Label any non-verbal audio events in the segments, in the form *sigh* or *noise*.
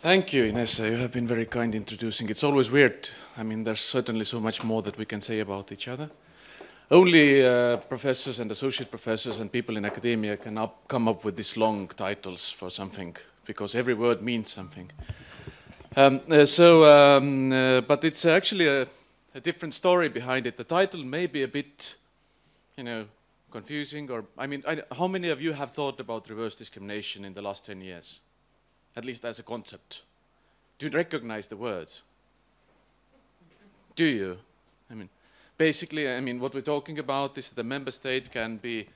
Thank you, Inessa. You have been very kind introducing. It's always weird. I mean, there's certainly so much more that we can say about each other. Only uh, professors and associate professors and people in academia can up, come up with these long titles for something, because every word means something. Um, uh, so, um, uh, but it's actually a, a different story behind it. The title may be a bit, you know, confusing, or, I mean, I, how many of you have thought about reverse discrimination in the last 10 years? At least as a concept. Do you recognize the words? Do you? I mean, basically, I mean, what we're talking about is that the member state can be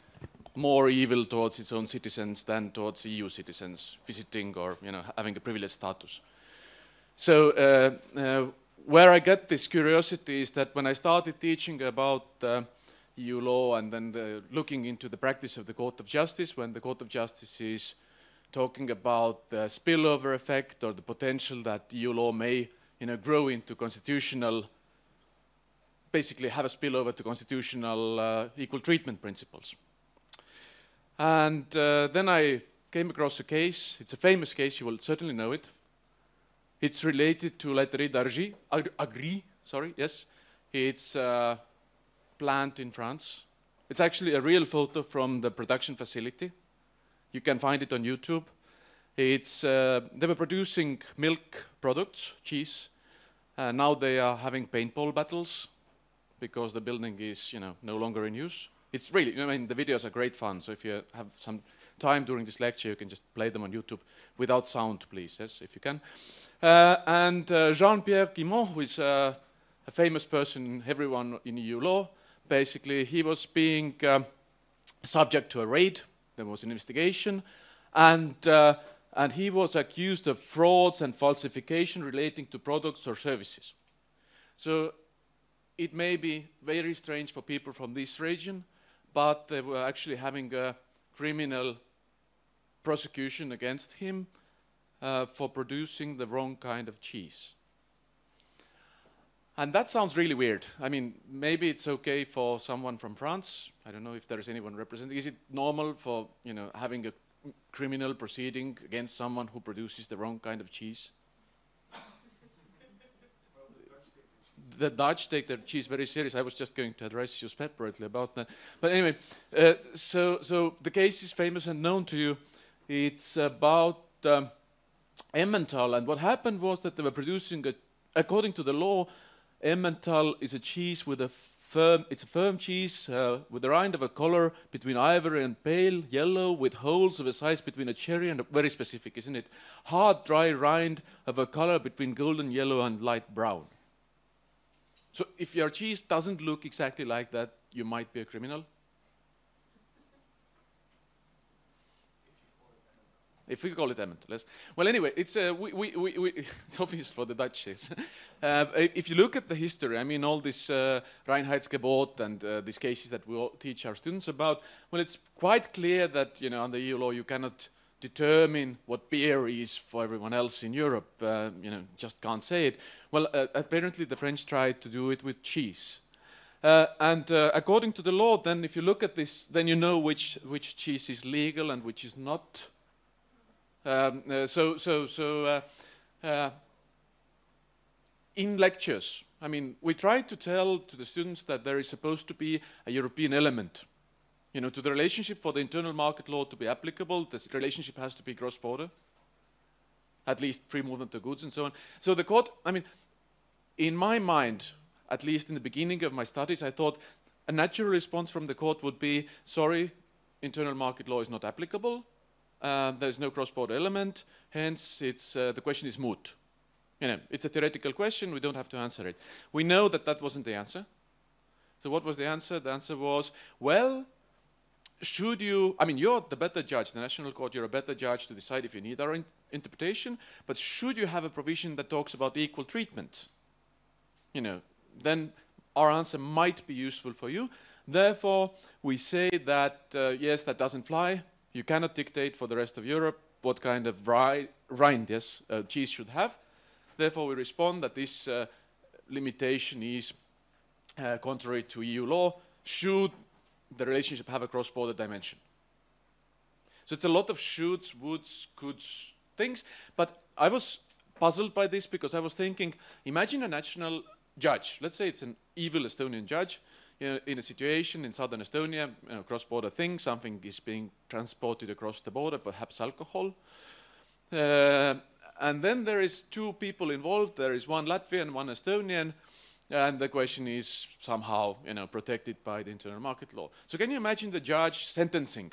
more evil towards its own citizens than towards EU citizens visiting or, you know, having a privileged status. So, uh, uh, where I get this curiosity is that when I started teaching about uh, EU law and then the, looking into the practice of the Court of Justice, when the Court of Justice is talking about the spillover effect or the potential that EU law may you know, grow into constitutional, basically have a spillover to constitutional uh, equal treatment principles. And uh, then I came across a case, it's a famous case, you will certainly know it. It's related to Laiterie d'Argy, Agri, sorry, yes. It's a plant in France. It's actually a real photo from the production facility. You can find it on YouTube. It's, uh, they were producing milk products, cheese. Uh, now they are having paintball battles because the building is, you know, no longer in use. It's really, I mean, the videos are great fun. So if you have some time during this lecture, you can just play them on YouTube without sound, please, yes, if you can. Uh, and uh, Jean-Pierre Guimont, who is uh, a famous person, everyone in EU law, basically, he was being uh, subject to a raid there was an investigation, and, uh, and he was accused of frauds and falsification relating to products or services. So it may be very strange for people from this region, but they were actually having a criminal prosecution against him uh, for producing the wrong kind of cheese. And that sounds really weird. I mean, maybe it's okay for someone from France. I don't know if there is anyone representing. Is it normal for, you know, having a criminal proceeding against someone who produces the wrong kind of cheese? the Dutch take their cheese very serious. I was just going to address you separately about that. But anyway, uh, so, so the case is famous and known to you. It's about um, Emmental, and what happened was that they were producing, a, according to the law, Emmental is a cheese with a firm, it's a firm cheese uh, with a rind of a color between ivory and pale yellow with holes of a size between a cherry and a, very specific, isn't it? Hard, dry rind of a color between golden yellow and light brown. So if your cheese doesn't look exactly like that, you might be a criminal. If we call it Emmental. Well, anyway, it's, uh, we, we, we, *laughs* it's obvious for the Dutchies. *laughs* uh, if you look at the history, I mean, all this uh, Reinheitsgebot and uh, these cases that we teach our students about, well, it's quite clear that, you know, under EU law, you cannot determine what beer is for everyone else in Europe. Uh, you know, just can't say it. Well, uh, apparently the French tried to do it with cheese. Uh, and uh, according to the law, then if you look at this, then you know which, which cheese is legal and which is not. Um, uh, so, so, so uh, uh, in lectures, I mean, we try to tell to the students that there is supposed to be a European element. You know, to the relationship for the internal market law to be applicable, this relationship has to be cross-border, at least free movement of goods and so on. So the court, I mean, in my mind, at least in the beginning of my studies, I thought a natural response from the court would be, sorry, internal market law is not applicable, uh, there's no cross-border element, hence it's, uh, the question is moot. You know, it's a theoretical question, we don't have to answer it. We know that that wasn't the answer. So what was the answer? The answer was, well, should you, I mean, you're the better judge, the National Court, you're a better judge to decide if you need our in interpretation, but should you have a provision that talks about equal treatment? You know, then our answer might be useful for you. Therefore, we say that, uh, yes, that doesn't fly, you cannot dictate for the rest of Europe what kind of rind yes, uh, cheese should have. Therefore, we respond that this uh, limitation is uh, contrary to EU law should the relationship have a cross-border dimension. So it's a lot of shoulds, woulds, coulds, things. But I was puzzled by this because I was thinking, imagine a national judge. Let's say it's an evil Estonian judge in a situation in southern Estonia, you know, cross-border thing, something is being transported across the border, perhaps alcohol. Uh, and then there is two people involved. There is one Latvian, one Estonian, and the question is somehow, you know, protected by the internal market law. So can you imagine the judge sentencing,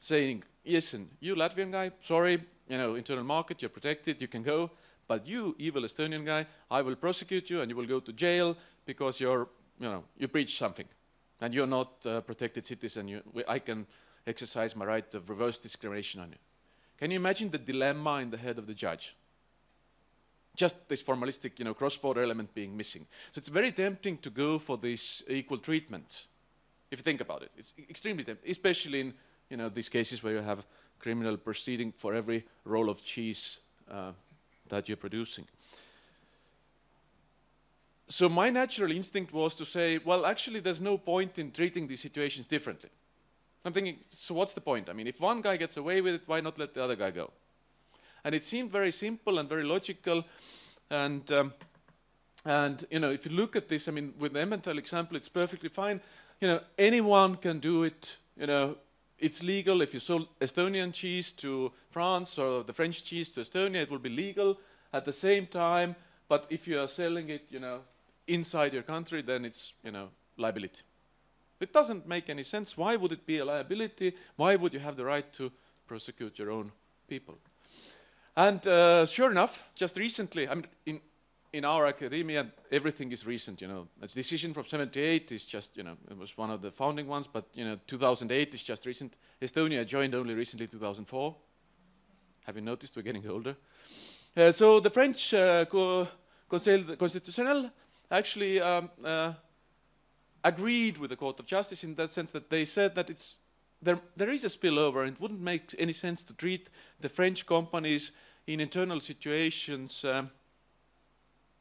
saying, listen, you Latvian guy, sorry, you know, internal market, you're protected, you can go, but you, evil Estonian guy, I will prosecute you and you will go to jail because you're, you know, you breached something and you're not a protected citizen. You, I can exercise my right of reverse discrimination on you. Can you imagine the dilemma in the head of the judge? Just this formalistic, you know, cross-border element being missing. So it's very tempting to go for this equal treatment, if you think about it. It's extremely tempting, especially in, you know, these cases where you have criminal proceeding for every roll of cheese uh, that you're producing. So my natural instinct was to say, well, actually, there's no point in treating these situations differently. I'm thinking, so what's the point? I mean, if one guy gets away with it, why not let the other guy go? And it seemed very simple and very logical. And, um, and you know, if you look at this, I mean, with the Emmental example, it's perfectly fine. You know, anyone can do it. You know, it's legal. If you sold Estonian cheese to France or the French cheese to Estonia, it will be legal at the same time. But if you are selling it, you know, inside your country, then it's, you know, liability. It doesn't make any sense. Why would it be a liability? Why would you have the right to prosecute your own people? And uh, sure enough, just recently, I mean, in, in our academia, everything is recent, you know. A decision from 78 is just, you know, it was one of the founding ones, but, you know, 2008 is just recent. Estonia joined only recently 2004. Have you noticed we're getting older? Uh, so the French uh, Conseil Constitutionnel actually um, uh, agreed with the Court of Justice in that sense that they said that it's there, there is a spillover and it wouldn't make any sense to treat the French companies in internal situations um,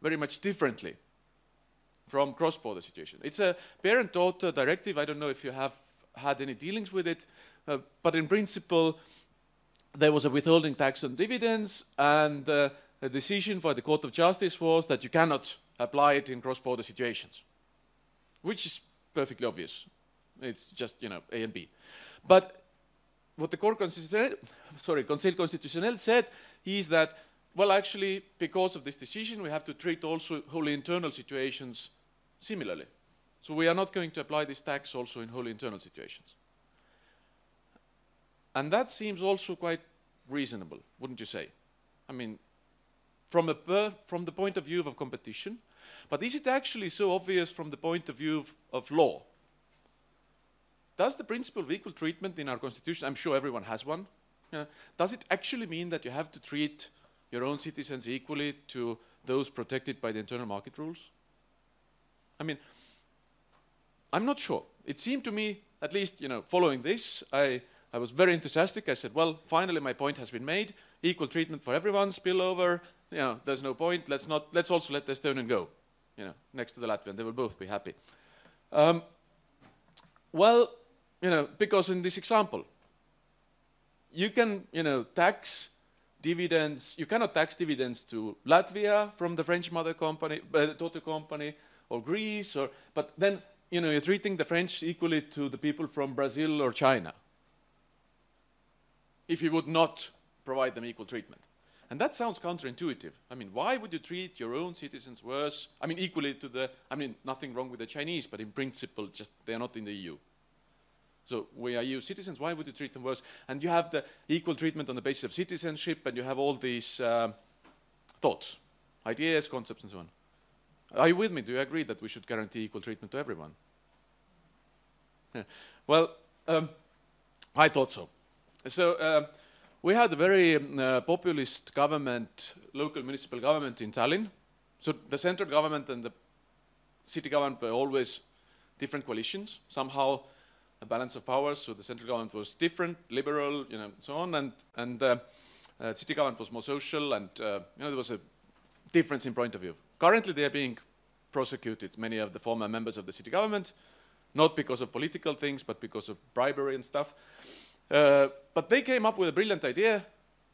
very much differently from cross-border situation. It's a parent-daughter directive. I don't know if you have had any dealings with it, uh, but in principle, there was a withholding tax on dividends, and uh, a decision by the Court of Justice was that you cannot apply it in cross-border situations which is perfectly obvious. It's just, you know, A and B. But what the Court Constitutionnel, sorry, Conseil Constitutionnel said is that, well, actually, because of this decision, we have to treat also wholly internal situations similarly. So we are not going to apply this tax also in wholly internal situations. And that seems also quite reasonable, wouldn't you say? I mean, from, a from the point of view of competition, but is it actually so obvious from the point of view of, of law? Does the principle of equal treatment in our constitution, I'm sure everyone has one, uh, does it actually mean that you have to treat your own citizens equally to those protected by the internal market rules? I mean, I'm not sure. It seemed to me, at least, you know, following this, I, I was very enthusiastic. I said, well, finally my point has been made. Equal treatment for everyone, spillover, you know, there's no point. Let's not. Let's also let the Estonian go. You know, next to the Latvian, they will both be happy. Um, well, you know, because in this example, you can, you know, tax dividends. You cannot tax dividends to Latvia from the French mother company, uh, daughter company, or Greece, or but then you know you're treating the French equally to the people from Brazil or China. If you would not provide them equal treatment. And that sounds counterintuitive. I mean, why would you treat your own citizens worse? I mean, equally to the, I mean, nothing wrong with the Chinese, but in principle, just they are not in the EU. So we are EU citizens, why would you treat them worse? And you have the equal treatment on the basis of citizenship, and you have all these uh, thoughts, ideas, concepts, and so on. Are you with me? Do you agree that we should guarantee equal treatment to everyone? Yeah. Well, um, I thought so. So, uh, we had a very um, uh, populist government, local municipal government in Tallinn. So the central government and the city government were always different coalitions. Somehow a balance of powers, so the central government was different, liberal, you know, so on, and, and uh, uh, city government was more social, and uh, you know, there was a difference in point of view. Currently they are being prosecuted, many of the former members of the city government, not because of political things, but because of bribery and stuff. Uh, but they came up with a brilliant idea.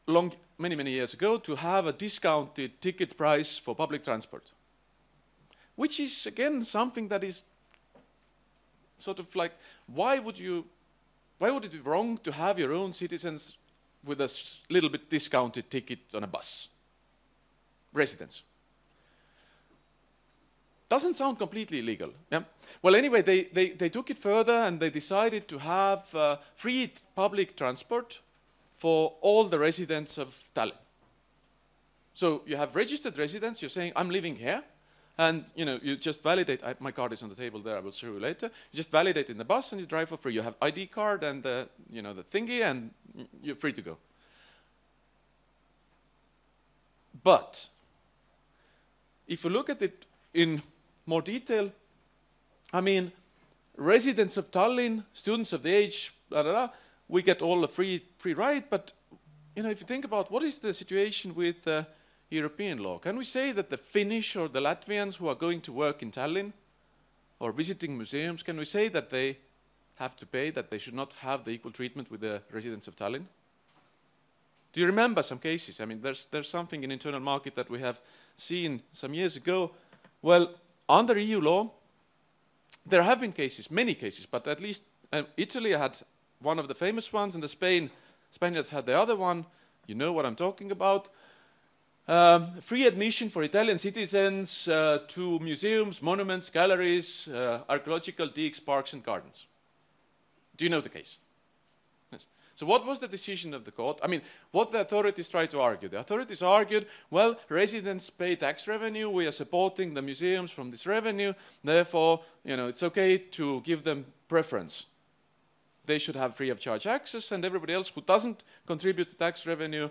long, many, many years ago to have a discounted ticket price for public transport, which is again something that is sort of like, why would you, why would it be wrong to have your own citizens with a little bit discounted ticket on a bus? Residents. Doesn't sound completely illegal. Yeah? Well, anyway, they, they, they took it further and they decided to have uh, free public transport for all the residents of Tallinn. So you have registered residents, you're saying, I'm living here, and you know, you just validate, I, my card is on the table there, I will show you later. You just validate in the bus and you drive for free. You have ID card and the, you know, the thingy and you're free to go. But if you look at it in more detail, I mean, residents of Tallinn, students of the age, blah, blah, blah, we get all a free, free ride, but you know, if you think about what is the situation with uh, European law, can we say that the Finnish or the Latvians who are going to work in Tallinn or visiting museums, can we say that they have to pay, that they should not have the equal treatment with the residents of Tallinn? Do you remember some cases? I mean, there's, there's something in internal market that we have seen some years ago. Well, under EU law, there have been cases, many cases, but at least um, Italy had one of the famous ones, and the Spain, Spaniards had the other one. You know what I'm talking about. Um, free admission for Italian citizens uh, to museums, monuments, galleries, uh, archaeological digs, parks and gardens. Do you know the case? So what was the decision of the court? I mean, what the authorities tried to argue? The authorities argued, well, residents pay tax revenue, we are supporting the museums from this revenue, therefore, you know, it's okay to give them preference they should have free of charge access and everybody else who doesn't contribute to tax revenue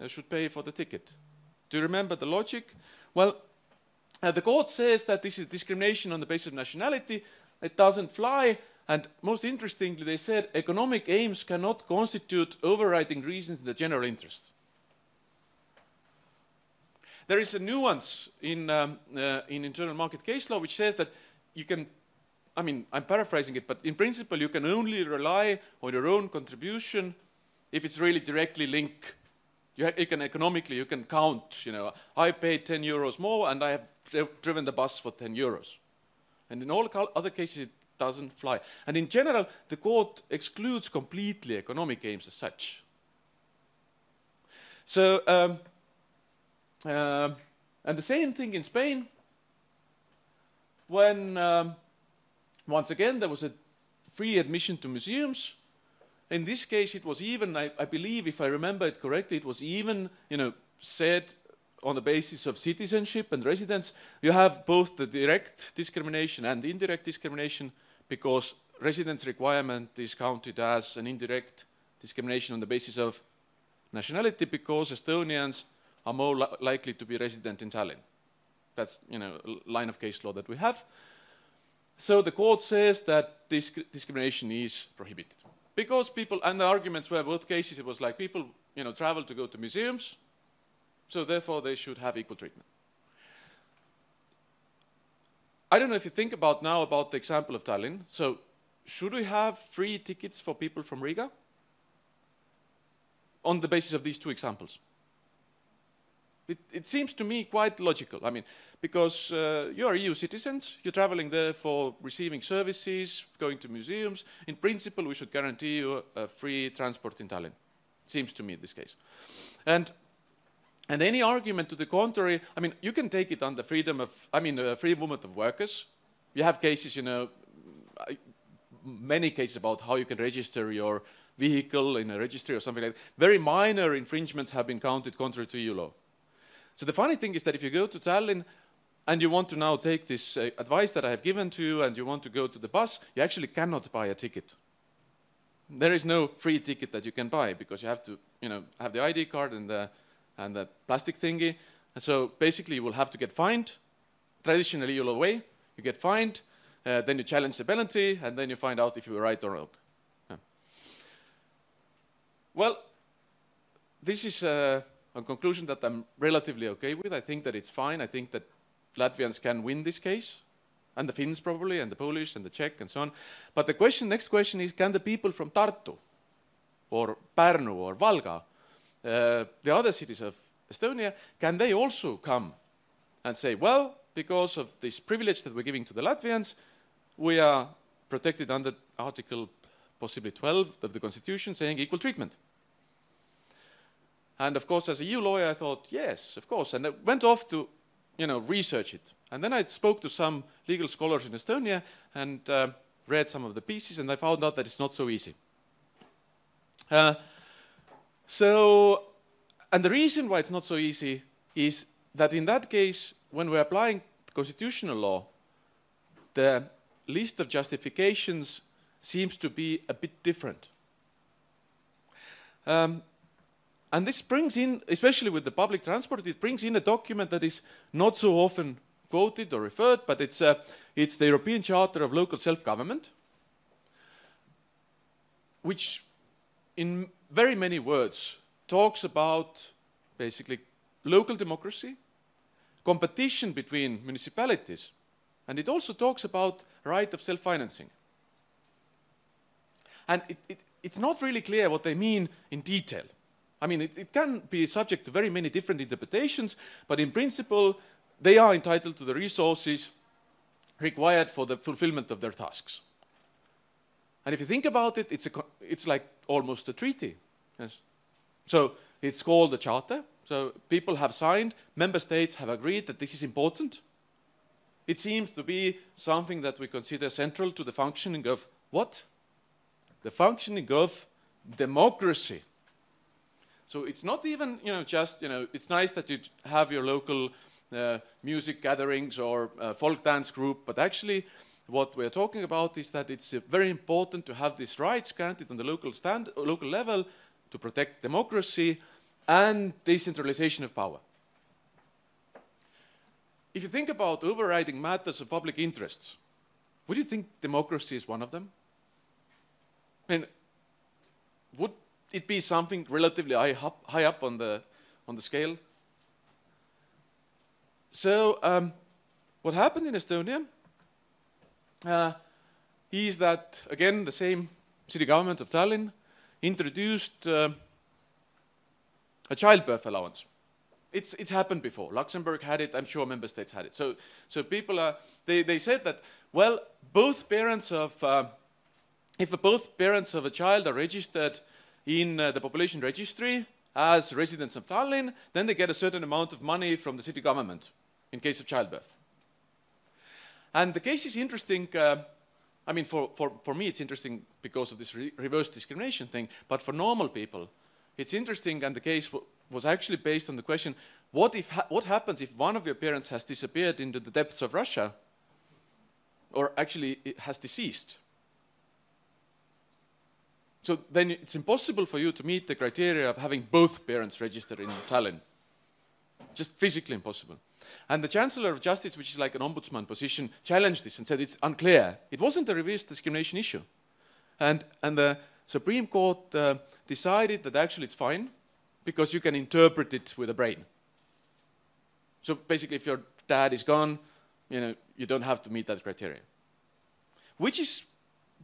uh, should pay for the ticket. Do you remember the logic? Well, uh, the court says that this is discrimination on the basis of nationality. It doesn't fly. And most interestingly, they said economic aims cannot constitute overriding reasons in the general interest. There is a nuance in, um, uh, in internal market case law which says that you can I mean, I'm paraphrasing it, but in principle, you can only rely on your own contribution if it's really directly linked. You, you, can economically, you can count, you know, I paid 10 euros more and I have driven the bus for 10 euros. And in all other cases, it doesn't fly. And in general, the court excludes completely economic aims as such. So, um, uh, and the same thing in Spain, when um, once again, there was a free admission to museums. In this case, it was even, I, I believe, if I remember it correctly, it was even, you know, said on the basis of citizenship and residence, you have both the direct discrimination and indirect discrimination because residence requirement is counted as an indirect discrimination on the basis of nationality because Estonians are more li likely to be resident in Tallinn. That's, you know, line of case law that we have. So the court says that disc discrimination is prohibited. Because people, and the arguments were both cases, it was like people, you know, travel to go to museums, so therefore they should have equal treatment. I don't know if you think about now about the example of Tallinn. So should we have free tickets for people from Riga? On the basis of these two examples. It, it seems to me quite logical. I mean, because uh, you are EU citizens, you're traveling there for receiving services, going to museums. In principle, we should guarantee you a free transport in Tallinn. Seems to me in this case. And and any argument to the contrary, I mean, you can take it on the freedom of, I mean, uh, free movement of workers. You have cases, you know, many cases about how you can register your vehicle in a registry or something like that. Very minor infringements have been counted contrary to EU law. So the funny thing is that if you go to Tallinn and you want to now take this uh, advice that I have given to you and you want to go to the bus, you actually cannot buy a ticket. There is no free ticket that you can buy because you have to, you know, have the ID card and the, and the plastic thingy. And so basically you will have to get fined. Traditionally you'll away, you get fined, uh, then you challenge the penalty, and then you find out if you were right or wrong. Yeah. Well, this is uh, a conclusion that I'm relatively okay with. I think that it's fine. I think that Latvians can win this case, and the Finns probably, and the Polish, and the Czech, and so on. But the question, next question is, can the people from Tartu, or Pärnu, or Valga, uh, the other cities of Estonia, can they also come and say, well, because of this privilege that we're giving to the Latvians, we are protected under Article possibly 12 of the Constitution saying equal treatment. And of course, as a EU lawyer, I thought, yes, of course. And I went off to, you know, research it. And then I spoke to some legal scholars in Estonia and uh, read some of the pieces, and I found out that it's not so easy. Uh, so, and the reason why it's not so easy is that in that case, when we're applying constitutional law, the list of justifications seems to be a bit different. Um, and this brings in, especially with the public transport, it brings in a document that is not so often quoted or referred, but it's, uh, it's the European Charter of Local Self-Government, which in very many words talks about basically local democracy, competition between municipalities, and it also talks about right of self-financing. And it, it, it's not really clear what they mean in detail. I mean, it, it can be subject to very many different interpretations, but in principle, they are entitled to the resources required for the fulfillment of their tasks. And if you think about it, it's, a, it's like almost a treaty. Yes. So it's called a charter. So people have signed, member states have agreed that this is important. It seems to be something that we consider central to the functioning of what? The functioning of democracy. So it's not even, you know, just, you know, it's nice that you have your local uh, music gatherings or uh, folk dance group, but actually what we're talking about is that it's uh, very important to have these rights granted on the local, stand, local level to protect democracy and decentralization of power. If you think about overriding matters of public interests, would you think democracy is one of them? I mean, would it be something relatively high up, high up on, the, on the scale? So um, what happened in Estonia uh, is that, again, the same city government of Tallinn introduced uh, a childbirth allowance. It's, it's happened before. Luxembourg had it. I'm sure member states had it. So, so people are, they, they said that, well, both parents of, uh, if both parents of a child are registered in uh, the population registry as residents of Tallinn, then they get a certain amount of money from the city government in case of childbirth. And the case is interesting. Uh, I mean, for, for, for me, it's interesting because of this re reverse discrimination thing, but for normal people, it's interesting, and the case was actually based on the question, what, if ha what happens if one of your parents has disappeared into the depths of Russia, or actually has deceased? So then it's impossible for you to meet the criteria of having both parents registered in Tallinn. Just physically impossible. And the Chancellor of Justice, which is like an ombudsman position, challenged this and said it's unclear. It wasn't a reverse discrimination issue. And, and the Supreme Court uh, decided that actually it's fine because you can interpret it with a brain. So basically, if your dad is gone, you know, you don't have to meet that criteria. Which is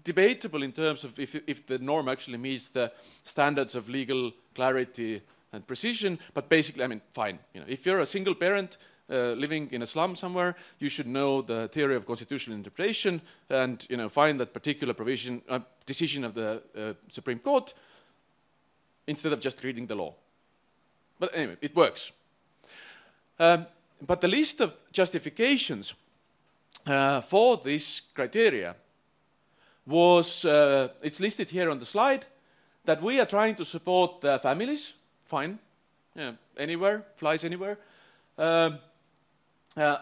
debatable in terms of if, if the norm actually meets the standards of legal clarity and precision, but basically, I mean, fine. You know, if you're a single parent uh, living in a slum somewhere, you should know the theory of constitutional interpretation and, you know, find that particular provision, uh, decision of the uh, Supreme Court instead of just reading the law. But anyway, it works. Um, but the list of justifications uh, for this criteria was, uh, it's listed here on the slide, that we are trying to support families, fine, yeah, anywhere, flies anywhere. Um, uh,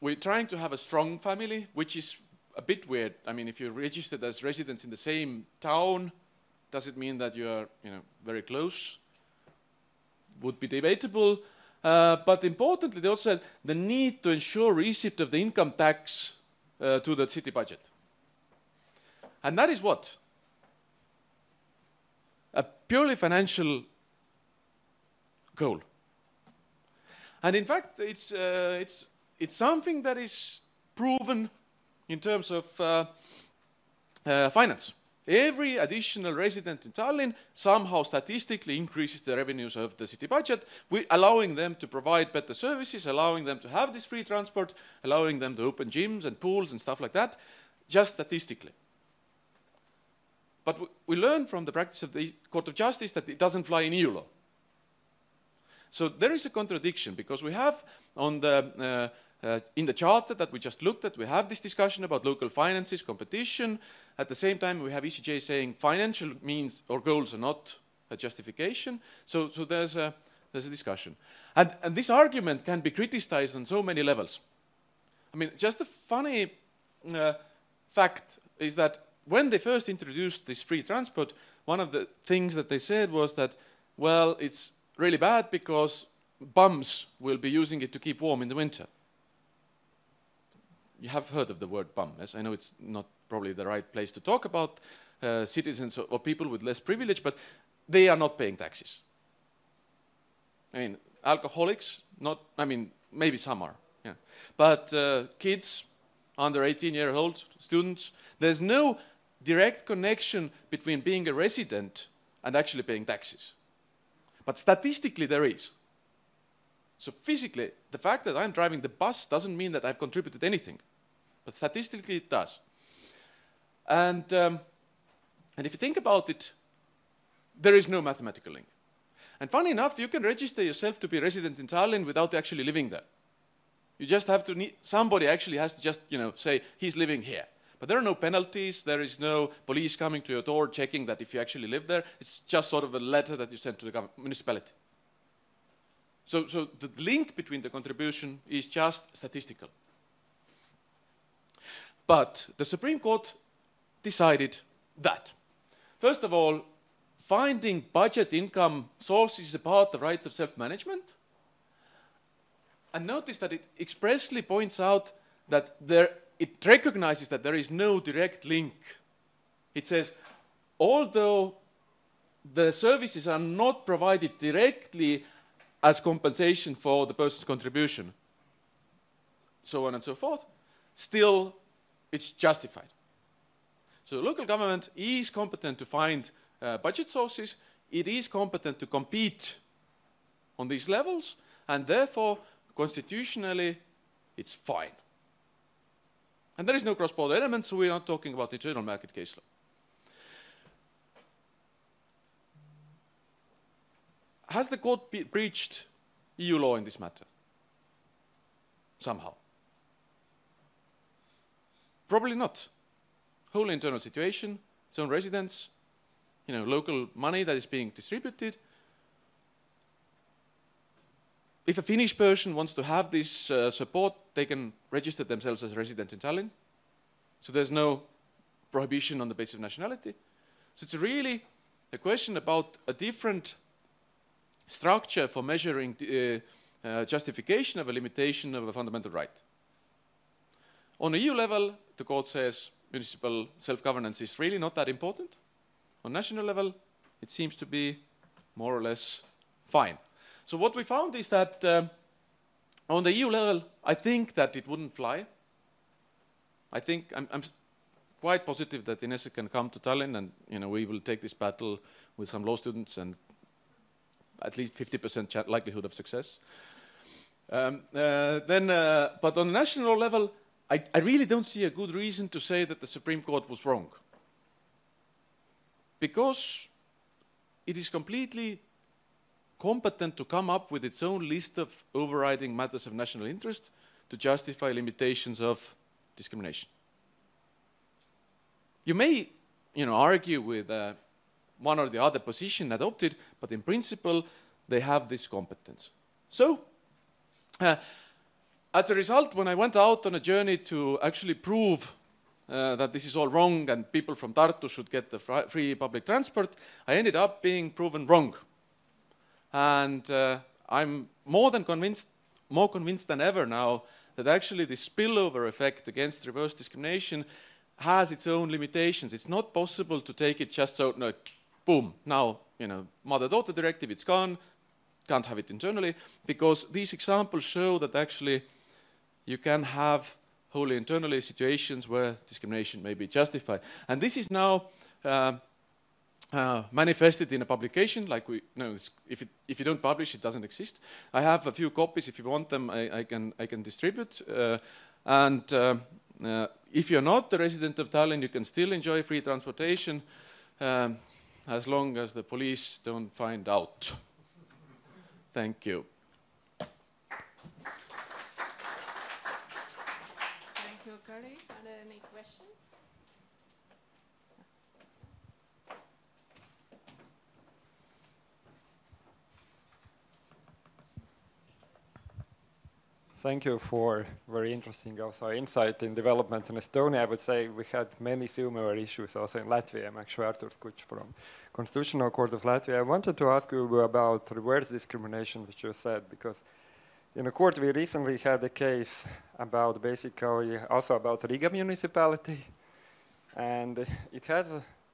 we're trying to have a strong family, which is a bit weird. I mean, if you're registered as residents in the same town, does it mean that you are, you know, very close? Would be debatable. Uh, but importantly, they also said the need to ensure receipt of the income tax uh, to the city budget. And that is what? A purely financial goal. And in fact, it's, uh, it's, it's something that is proven in terms of uh, uh, finance. every additional resident in Tallinn somehow statistically increases the revenues of the city budget, allowing them to provide better services, allowing them to have this free transport, allowing them to open gyms and pools and stuff like that, just statistically. But we learn from the practice of the Court of Justice that it doesn't fly in EU law. So there is a contradiction because we have on the, uh, uh, in the charter that we just looked at, we have this discussion about local finances, competition. At the same time, we have ECJ saying financial means or goals are not a justification. So, so there's, a, there's a discussion. And, and this argument can be criticized on so many levels. I mean, just a funny uh, fact is that when they first introduced this free transport, one of the things that they said was that, well, it's really bad because bums will be using it to keep warm in the winter. You have heard of the word bum, yes? I know it's not probably the right place to talk about uh, citizens or, people with less privilege, but they are not paying taxes. I mean, alcoholics, not, I mean, maybe some are, yeah. But uh, kids under 18 year old, students, there's no direct connection between being a resident and actually paying taxes. But statistically, there is. So physically, the fact that I'm driving the bus doesn't mean that I've contributed anything. But statistically, it does. And, um, and if you think about it, there is no mathematical link. And funny enough, you can register yourself to be resident in Tallinn without actually living there. You just have to need, somebody actually has to just, you know, say, he's living here. But there are no penalties, there is no police coming to your door checking that if you actually live there. It's just sort of a letter that you send to the municipality. So, so the link between the contribution is just statistical. But the Supreme Court decided that, first of all, finding budget income sources is a part right of self-management. And notice that it expressly points out that there it recognizes that there is no direct link. It says, although the services are not provided directly as compensation for the person's contribution, so on and so forth, still it's justified. So local government is competent to find uh, budget sources, it is competent to compete on these levels, and therefore, constitutionally, it's fine. And there is no cross-border element, so we're not talking about internal market case law. Has the court breached EU law in this matter? Somehow. Probably not. Whole internal situation, its own residents, you know, local money that is being distributed, if a Finnish person wants to have this uh, support, they can register themselves as a resident in Tallinn. So there's no prohibition on the basis of nationality. So it's really a question about a different structure for measuring the uh, uh, justification of a limitation of a fundamental right. On a EU level, the court says municipal self-governance is really not that important. On national level, it seems to be more or less fine. So what we found is that um, on the EU level, I think that it wouldn't fly. I think I'm, I'm quite positive that Inessa can come to Tallinn and you know, we will take this battle with some law students and at least 50% likelihood of success. Um, uh, then, uh, but on the national level, I, I really don't see a good reason to say that the Supreme Court was wrong. Because it is completely competent to come up with its own list of overriding matters of national interest to justify limitations of discrimination. You may you know, argue with uh, one or the other position adopted, but in principle, they have this competence. So, uh, as a result, when I went out on a journey to actually prove uh, that this is all wrong and people from Tartu should get the free public transport, I ended up being proven wrong. And uh, I'm more than convinced, more convinced than ever now that actually the spillover effect against reverse discrimination has its own limitations. It's not possible to take it just so, no, boom, now, you know, mother-daughter directive, it's gone, can't have it internally, because these examples show that actually you can have wholly internally situations where discrimination may be justified. And this is now um, uh, manifest in a publication, like we, no, if, if you don't publish, it doesn't exist. I have a few copies, if you want them, I, I can, I can distribute. Uh, and uh, uh if you're not a resident of Tallinn, you can still enjoy free transportation um, as long as the police don't find out. Thank you. Thank you, Kari. Are there any questions? Thank you for very interesting also insight in development in Estonia. I would say we had many similar issues also in Latvia. I'm actually Artur Skuč from Constitutional Court of Latvia. I wanted to ask you about reverse discrimination, which you said, because in the court we recently had a case about basically also about Riga municipality, and it has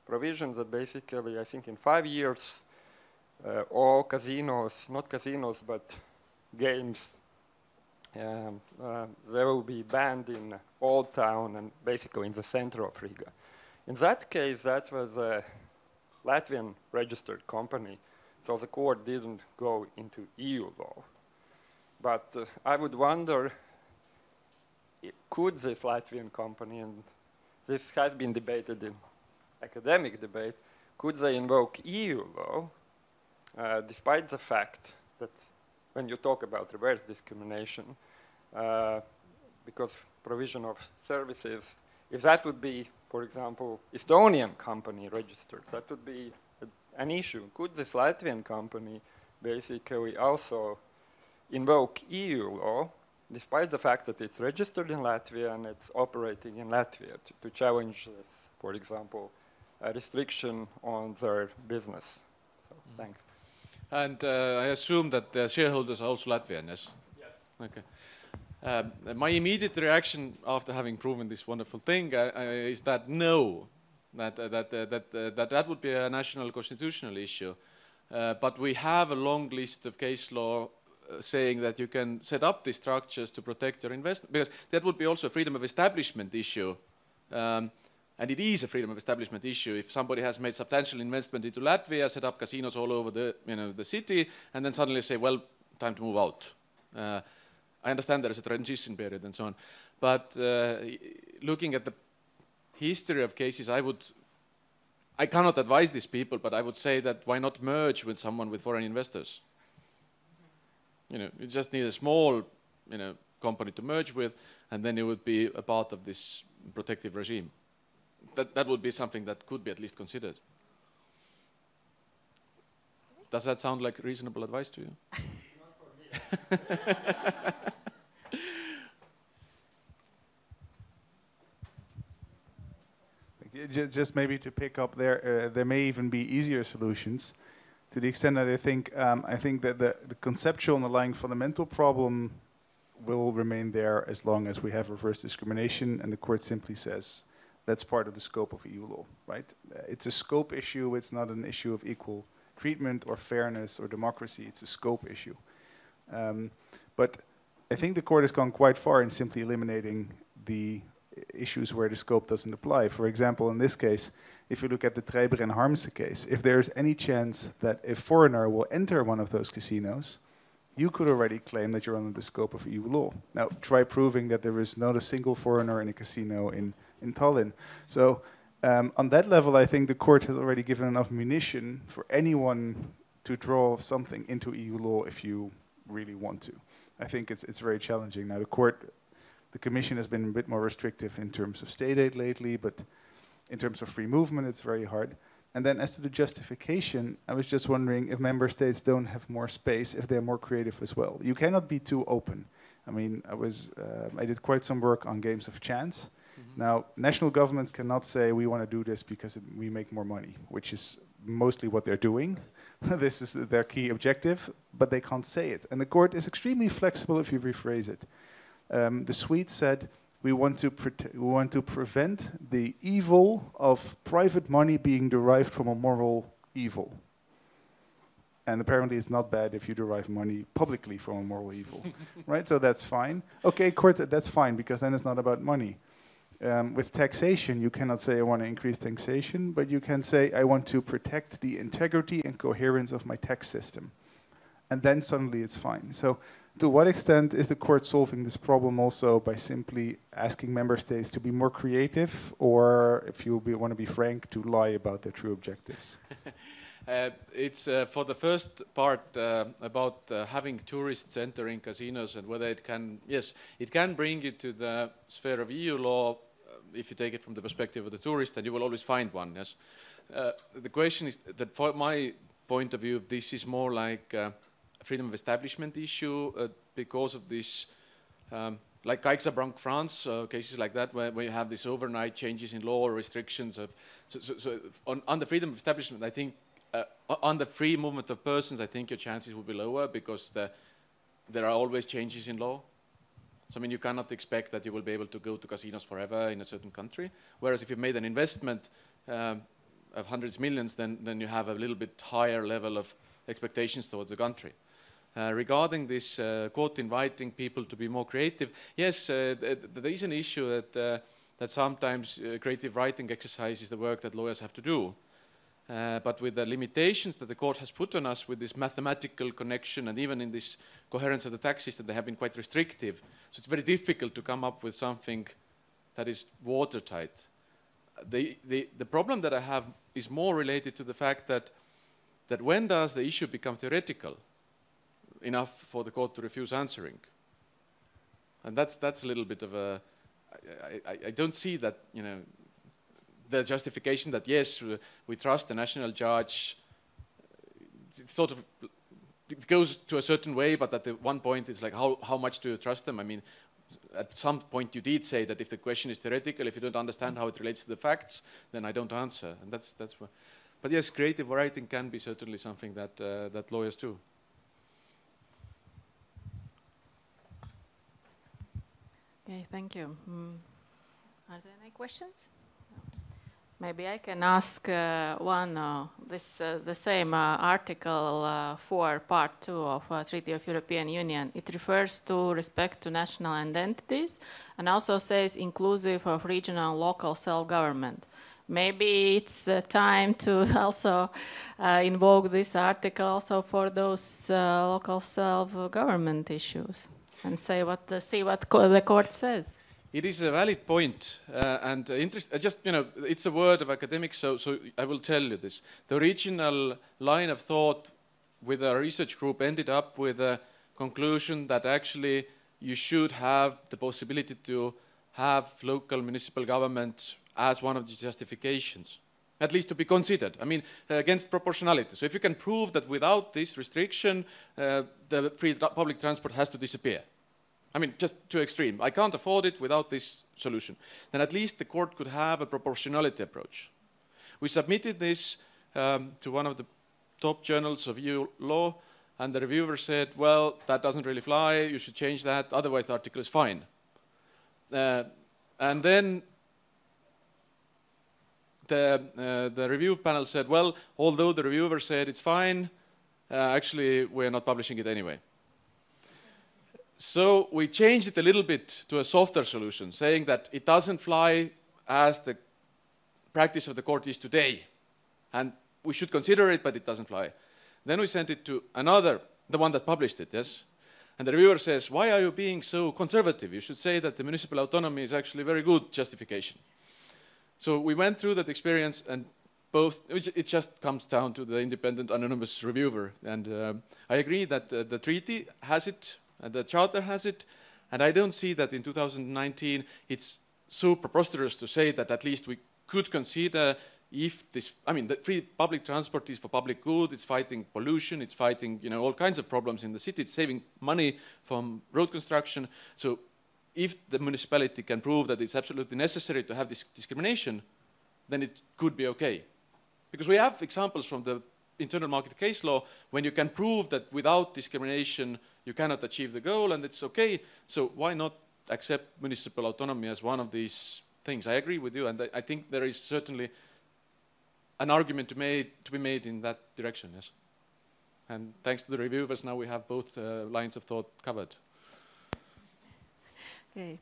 provisions that basically I think in five years uh, all casinos, not casinos, but games um, uh, they will be banned in Old Town and basically in the center of Riga. In that case, that was a Latvian registered company, so the court didn't go into EU law. But uh, I would wonder, could this Latvian company, and this has been debated in academic debate, could they invoke EU law, uh, despite the fact that when you talk about reverse discrimination, uh, because provision of services, if that would be, for example, Estonian company registered, that would be a, an issue. Could this Latvian company basically also invoke EU law, despite the fact that it's registered in Latvia and it's operating in Latvia, to, to challenge this, for example, a restriction on their business? So, mm. Thanks. And uh, I assume that the shareholders are also Latvian, yes? Yes. Okay. Um, my immediate reaction after having proven this wonderful thing uh, uh, is that no, that uh, that uh, that uh, that that would be a national constitutional issue. Uh, but we have a long list of case law saying that you can set up these structures to protect your investment because that would be also a freedom of establishment issue. Um, and it is a freedom of establishment issue. If somebody has made substantial investment into Latvia, set up casinos all over the, you know, the city, and then suddenly say, well, time to move out. Uh, I understand there is a transition period and so on. But uh, looking at the history of cases, I would, I cannot advise these people, but I would say that why not merge with someone with foreign investors? You know, you just need a small, you know, company to merge with, and then it would be a part of this protective regime that, that would be something that could be at least considered. Does that sound like reasonable advice to you? *laughs* Just maybe to pick up there, uh, there may even be easier solutions. To the extent that I think, um, I think that the, the conceptual underlying fundamental problem will remain there as long as we have reverse discrimination, and the court simply says that's part of the scope of EU law, right? Uh, it's a scope issue, it's not an issue of equal treatment or fairness or democracy, it's a scope issue. Um, but I think the court has gone quite far in simply eliminating the issues where the scope doesn't apply. For example, in this case, if you look at the Trijber and Harmsen case, if there's any chance that a foreigner will enter one of those casinos, you could already claim that you're under the scope of EU law. Now, try proving that there is not a single foreigner in a casino in in Tallinn. So um, on that level, I think the court has already given enough munition for anyone to draw something into EU law if you really want to. I think it's it's very challenging. Now the court, the commission has been a bit more restrictive in terms of state aid lately, but in terms of free movement, it's very hard. And then as to the justification, I was just wondering if member states don't have more space, if they're more creative as well. You cannot be too open. I mean, I was, uh, I did quite some work on games of chance. Now, national governments cannot say we want to do this because it, we make more money, which is mostly what they're doing. *laughs* this is their key objective, but they can't say it. And the court is extremely flexible if you rephrase it. Um, the Swedes said, we want, to we want to prevent the evil of private money being derived from a moral evil. And apparently it's not bad if you derive money publicly from a moral evil, *laughs* right? So that's fine. Okay, court, that's fine because then it's not about money Um, with taxation, you cannot say I want to increase taxation, but you can say I want to protect the integrity and coherence of my tax system. And then suddenly it's fine. So to what extent is the court solving this problem also by simply asking member states to be more creative or, if you be, want to be frank, to lie about their true objectives? *laughs* Uh, it's uh, for the first part uh, about uh, having tourists entering casinos and whether it can, yes, it can bring you to the sphere of EU law if you take it from the perspective of the tourist, then you will always find one, yes. Uh, the question is that for my point of view, this is more like a freedom of establishment issue because of this um, like CaixaBank France, uh, cases like that, where, where you have these overnight changes in law or restrictions of, so, so, so on, on, the freedom of establishment, I think uh, on the free movement of persons, I think your chances will be lower because the, there are always changes in law. So I mean, you cannot expect that you will be able to go to casinos forever in a certain country. Whereas if you've made an investment um, of hundreds of millions, then, then you have a little bit higher level of expectations towards the country. Uh, regarding this uh, quote inviting people to be more creative, yes, uh, th there is an issue that, uh, that sometimes uh, creative writing exercise is the work that lawyers have to do. Uh, but with the limitations that the court has put on us with this mathematical connection and even in this coherence of the tax system, they have been quite restrictive. So it's very difficult to come up with something that is watertight. The, the, the problem that I have is more related to the fact that, that when does the issue become theoretical enough for the court to refuse answering? And that's, that's a little bit of a, I, I, I don't see that, you know, the justification that yes, we trust the national judge, it's sort of it goes to a certain way, but at the one point it's like how, how much do you trust them? I mean, at some point you did say that if the question is theoretical, if you don't understand how it relates to the facts, then I don't answer. And that's, that's what, but yes, creative writing can be certainly something that, uh, that lawyers do. Okay, thank you. Mm. Are there any questions? Maybe I can ask uh, one, uh, this, uh, the same uh, Article uh, 4, Part 2 of uh, Treaty of European Union. It refers to respect to national identities and also says inclusive of regional and local self-government. Maybe it's time to *laughs* also invoke this article also for those local self-government issues and say what the, see what co the court says. It is a valid point, uh, and uh, interest, uh, just, you know, it's a word of academics, so, so I will tell you this. The original line of thought with our research group ended up with a conclusion that actually you should have the possibility to have local municipal government as one of the justifications, at least to be considered. I mean, uh, against proportionality. So if you can prove that without this restriction, uh, the free public transport has to disappear, I mean, just too extreme. I can't afford it without this solution. Then at least the court could have a proportionality approach. We submitted this um, to one of the top journals of EU law, and the reviewer said, well, that doesn't really fly, you should change that, otherwise the article is fine. Uh, and then the, uh, the review panel said, well, although the reviewer said it's fine, uh, actually we're not publishing it anyway. So we changed it a little bit to a softer solution, saying that it doesn't fly as the practice of the court is today. And we should consider it, but it doesn't fly. Then we sent it to another, the one that published it, yes? And the reviewer says, why are you being so conservative? You should say that the municipal autonomy is actually very good justification. So we went through that experience and both, it just comes down to the independent anonymous reviewer. And uh, I agree that uh, the treaty has it Uh, the charter has it. And I don't see that in 2019 it's so preposterous to say that at least we could consider if this, I mean, the free public transport is for public good, it's fighting pollution, it's fighting, you know, all kinds of problems in the city, it's saving money from road construction. So if the municipality can prove that it's absolutely necessary to have this discrimination, then it could be okay. Because we have examples from the internal market case law when you can prove that without discrimination you cannot achieve the goal and it's okay. So why not accept municipal autonomy as one of these things? I agree with you and I think there is certainly an argument to, made, to be made in that direction, yes. And thanks to the reviewers, now we have both uh, lines of thought covered. Okay.